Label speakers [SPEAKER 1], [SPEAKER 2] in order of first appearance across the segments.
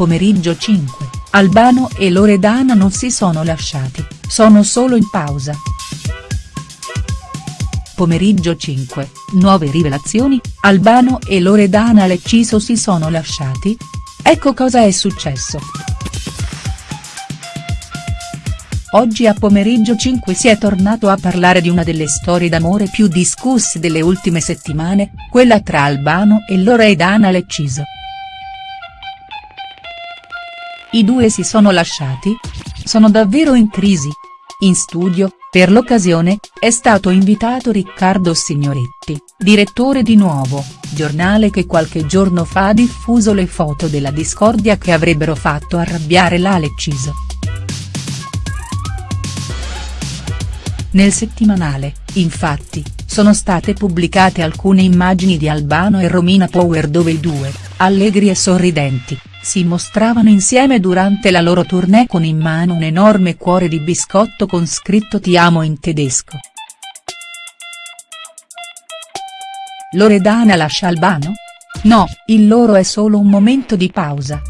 [SPEAKER 1] Pomeriggio 5, Albano e Loredana non si sono lasciati, sono solo in pausa. Pomeriggio 5, nuove rivelazioni, Albano e Loredana Lecciso si sono lasciati? Ecco cosa è successo. Oggi a pomeriggio 5 si è tornato a parlare di una delle storie d'amore più discusse delle ultime settimane, quella tra Albano e Loredana Lecciso. I due si sono lasciati? Sono davvero in crisi? In studio, per l'occasione, è stato invitato Riccardo Signoretti, direttore di Nuovo, giornale che qualche giorno fa ha diffuso le foto della discordia che avrebbero fatto arrabbiare la Lecciso. Nel settimanale, infatti, sono state pubblicate alcune immagini di Albano e Romina Power dove i due, allegri e sorridenti, si mostravano insieme durante la loro tournée con in mano un enorme cuore di biscotto con scritto Ti amo in tedesco. Loredana lascia Albano? No, il loro è solo un momento di pausa.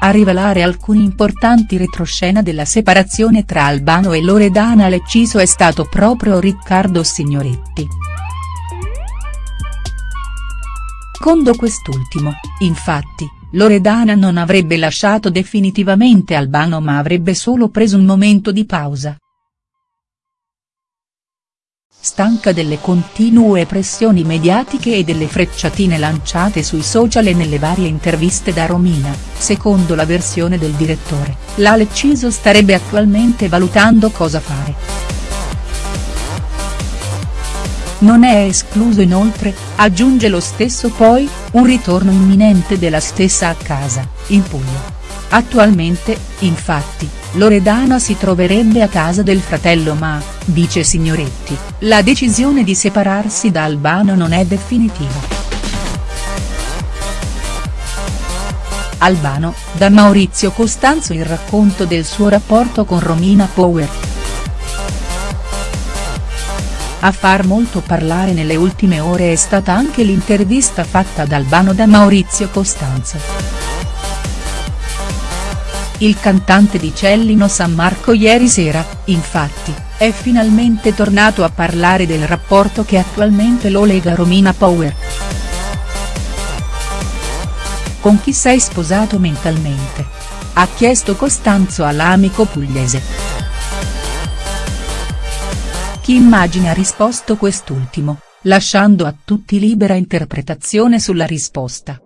[SPEAKER 1] A rivelare alcuni importanti retroscena della separazione tra Albano e Loredana Lecciso è stato proprio Riccardo Signoretti. Secondo quest'ultimo, infatti, Loredana non avrebbe lasciato definitivamente Albano ma avrebbe solo preso un momento di pausa. Stanca delle continue pressioni mediatiche e delle frecciatine lanciate sui social e nelle varie interviste da Romina, secondo la versione del direttore, la Lecciso starebbe attualmente valutando cosa fare. Non è escluso inoltre, aggiunge lo stesso poi, un ritorno imminente della stessa a casa, in Puglia. Attualmente, infatti, Loredana si troverebbe a casa del fratello ma, dice Signoretti, la decisione di separarsi da Albano non è definitiva. Albano, da Maurizio Costanzo il racconto del suo rapporto con Romina Power. A far molto parlare nelle ultime ore è stata anche l'intervista fatta ad Albano da Maurizio Costanzo. Il cantante di Cellino San Marco ieri sera, infatti, è finalmente tornato a parlare del rapporto che attualmente lo lega Romina Power. Con chi sei sposato mentalmente? Ha chiesto Costanzo all'amico pugliese. Chi immagina ha risposto quest'ultimo, lasciando a tutti libera interpretazione sulla risposta.